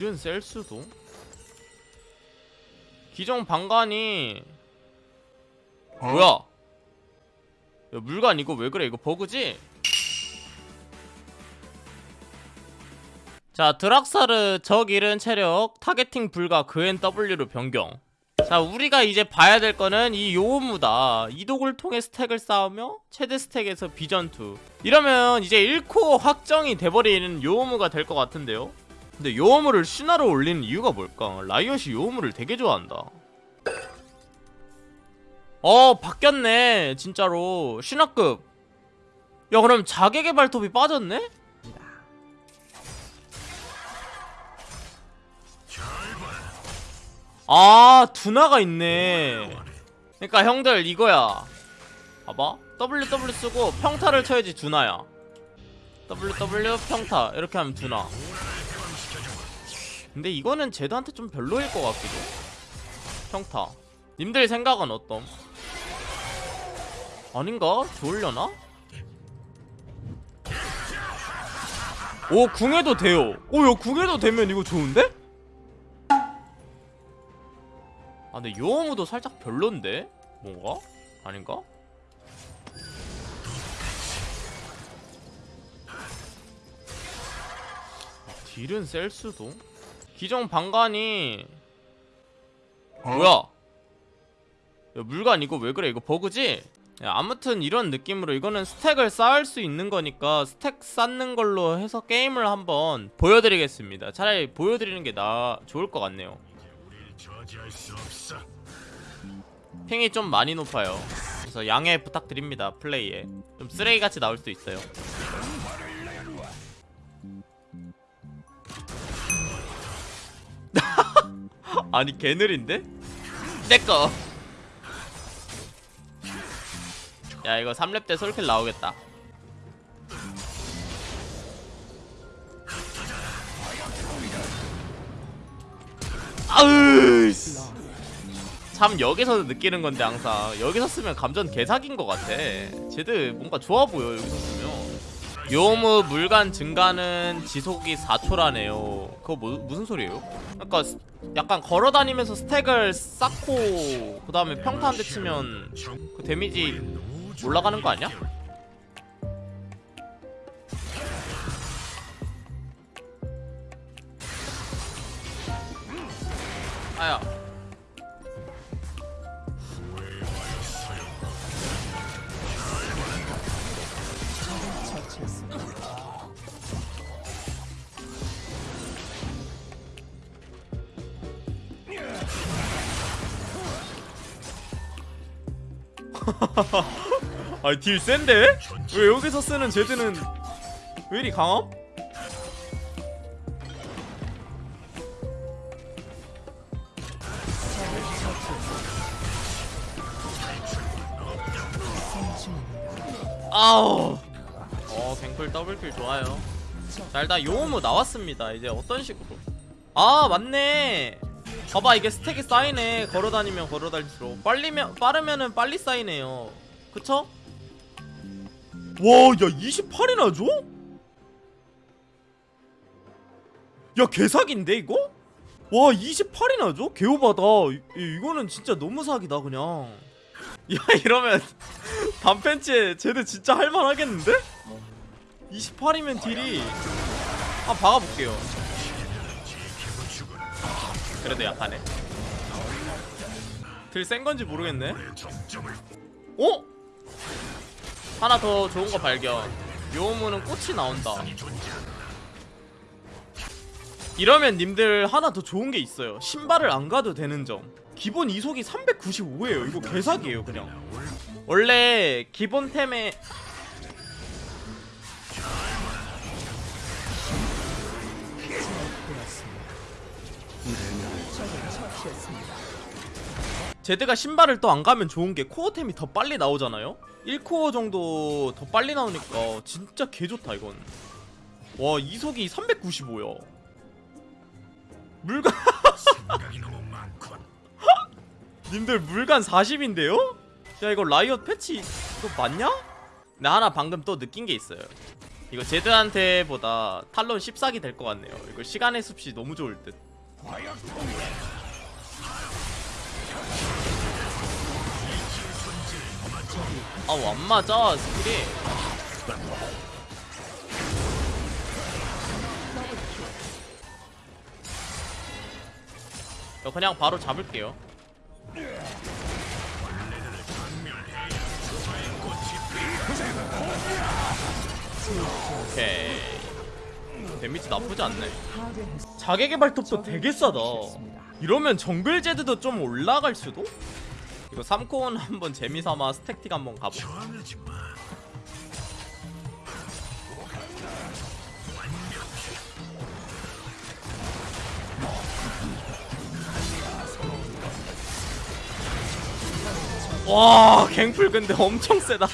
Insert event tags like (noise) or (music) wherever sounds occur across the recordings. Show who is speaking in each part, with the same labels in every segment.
Speaker 1: 이건 셀 수도? 기존 방관이 뭐야? 야 물관 이거 왜 그래? 이거 버그지? 자 드락사르 적 잃은 체력 타겟팅 불가 그앤 W로 변경. 자 우리가 이제 봐야 될 거는 이 요무다. 이독을 통해 스택을 쌓으며 최대 스택에서 비전투. 이러면 이제 1코 확정이 돼버리는 요무가 될 것 같은데요 근데 요무를 신화로 올리는 이유가 뭘까? 라이엇이 요무를 되게 좋아한다. 어 바뀌었네 진짜로. 신화급. 야 그럼 자객의 발톱이 빠졌네? 아 두나가 있네. 그러니까 형들 이거야. 봐봐. WW 쓰고 평타를 쳐야지 두나야. WW 평타. 이렇게 하면 두나 근데 이거는 제드한테 좀 별로일 것 같기도 평타 님들 생각은 어떤? 아닌가? 좋으려나? 오 궁해도 돼요 오야 궁해도 되면 이거 좋은데? 아 근데 요어무도 살짝 별론데? 뭔가? 아닌가? 아, 딜은 셀 수도? 기존 방관이 뭐야? 야, 물관 이거 왜 그래? 이거 버그지? 야, 아무튼 이런 느낌으로 이거는 스택을 쌓을 수 있는 거니까 스택 쌓는 걸로 해서 게임을 한번 보여드리겠습니다. 차라리 보여드리는 게 나 좋을 것 같네요.
Speaker 2: 수.
Speaker 1: 핑이 좀 많이 높아요. 그래서 양해 부탁드립니다. 플레이에 좀 쓰레기같이 나올 수도 있어요. 아니 개 느린데? 내꺼 야 이거 3렙 때 솔킬 나오겠다. 아으 씨. 참 여기서 느끼는 건데 항상. 여기서 쓰면 감전 개사기인 것 같아. 쟤들 뭔가 좋아 보여 여기서 쓰면 요무 물간 증가는 지속이 4초라네요 그거 뭐, 무슨 소리예요? 그러니까 스- 약간 걸어다니면서 스택을 쌓고 그 다음에 평타 한 대 치면 그 데미지 올라가는 거 아니야? 아야 (laughs) 아니 딜 센데? 왜 여기서 쓰는 제드는 왜 이리 강함? 아우. 어 갱플 더블킬 좋아요. 자 일단 요무 나왔습니다. 이제 어떤 식으로? 아 맞네 봐봐 이게 스택이 쌓이네 걸어다니면 걸어다닐수록 빨리면 빠르면은 빨리 쌓이네요 그쵸? 와야 28이나 줘? 야 개사기인데 이거? 와 28이나 줘? 개오바다 이, 이거는 진짜 너무 사기다 그냥 (laughs) 야 이러면 (laughs) 단팬츠에 쟤들 진짜 할만하겠는데? 28이면 딜이 한번 박아볼게요 그래도 약하네. 딜센 건지 모르겠네. 어? 하나 더 좋은 거 발견. 요무는 꽃이 나온다. 이러면 님들 하나 더 좋은 게 있어요. 신발을 안 가도 되는 점. 기본 이속이 395예요. 이거 개사기예요 그냥. 원래 기본템에 제드가 신발을 또 안 가면 좋은 게 코어템이 더 빨리 나오잖아요? 1코어 정도 더 빨리 나오니까 진짜 개좋다 이건. 와 이속이 395야 물간
Speaker 2: 생각이 너무 많군. (laughs)
Speaker 1: 님들 물간 40인데요? 야 이거 라이엇 패치 이거 맞냐? 나 하나 방금 또 느낀 게 있어요. 이거 제드한테 보다 탈론 14기 될 것 같네요. 이거 시간의 숲이 너무 좋을 듯 아우 안 맞아 스킬이. 저 그냥 바로 잡을게요. 오케이. 데미지 나쁘지 않네. 자객의 발톱도 되게 싸다. 이러면 정글 제드도 좀 올라갈 수도? 이거 3코온 한번 재미삼아 스택틱 한번
Speaker 2: 마.
Speaker 1: 와 갱플 근데 엄청 세다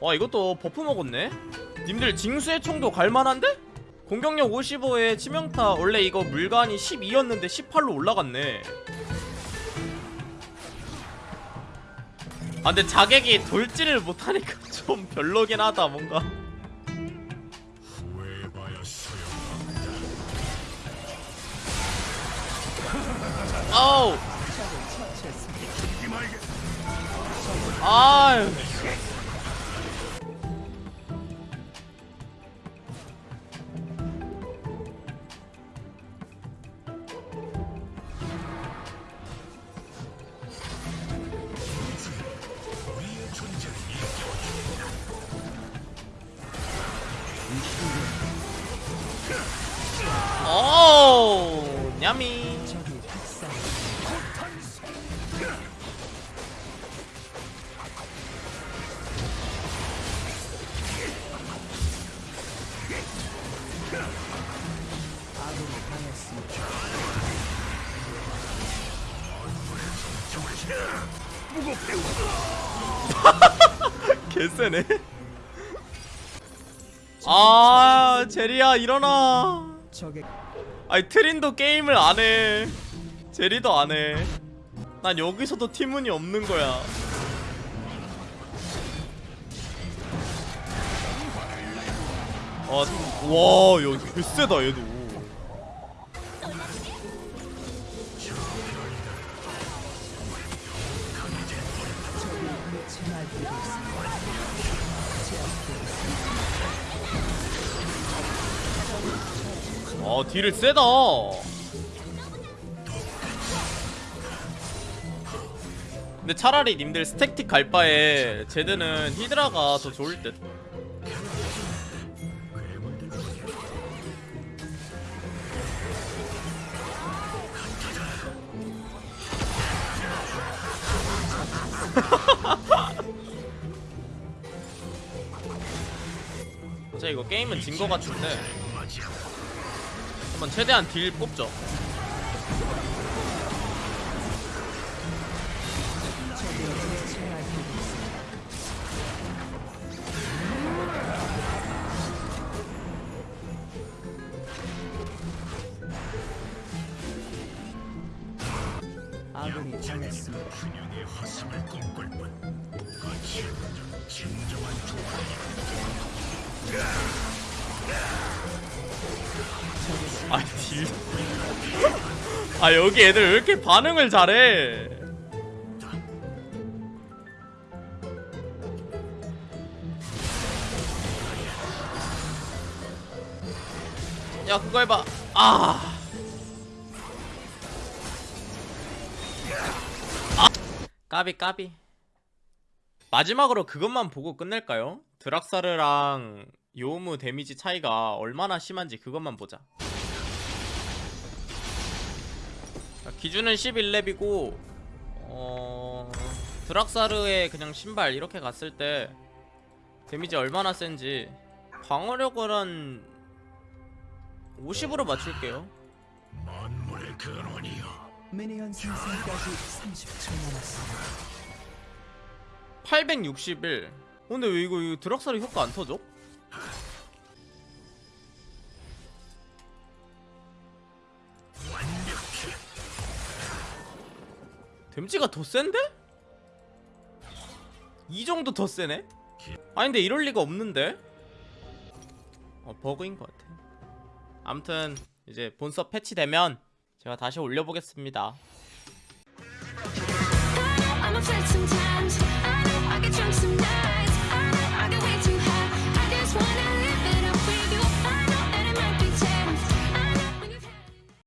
Speaker 1: 와 이것도 버프 먹었네 님들 징수의 총도 갈만한데? 공격력 55에 치명타 원래 이거 물관이 12였는데 18로 올라갔네 아 근데 자객이 돌지를 못하니까 (laughs) 좀 별로긴 하다 뭔가. 아우 아유 오 냐미 (laughs) 개쎄네. 아 제리야 일어나 아니 트린도 게임을 안해. 제리도 안해. 난 여기서도 팀운이 없는 거야. 아, 와, 야, 개쎄다, 얘도. 아, 딜을 세다. 근데 차라리 님들 스택틱 갈 바에 제드는 히드라가 더 좋을 듯. (laughs) 자 이거 게임은 진 거 같은데 한번 최대한 딜 뽑죠
Speaker 3: 아군이 당했습니다.
Speaker 2: 균형의 화성을 꿈꿀 뿐. 같이 진정한
Speaker 1: 아 아 여기 애들 왜 이렇게 반응을 잘해? 야 그거 해봐. 아. 아. 까비 까비. 마지막으로 그것만 보고 끝낼까요? 드락사르랑 요무 데미지 차이가 얼마나 심한지 그것만 보자 기준은 11렙이고 어... 드락사르의 그냥 신발 이렇게 갔을 때 데미지 얼마나 센지 방어력을 한 50으로 맞출게요
Speaker 2: 만물의 근원이여.
Speaker 3: 미니언 생성까지 30초 남았습니다.
Speaker 1: 861 어, 근데 왜 이거, 이거 드락사르 효과 안 터져? 데미지가 더 센데? 이 정도 더 세네? 아니 근데 이럴 리가 없는데? 어 버그인 것 같아 아무튼 이제 본서 패치되면 제가 다시 올려보겠습니다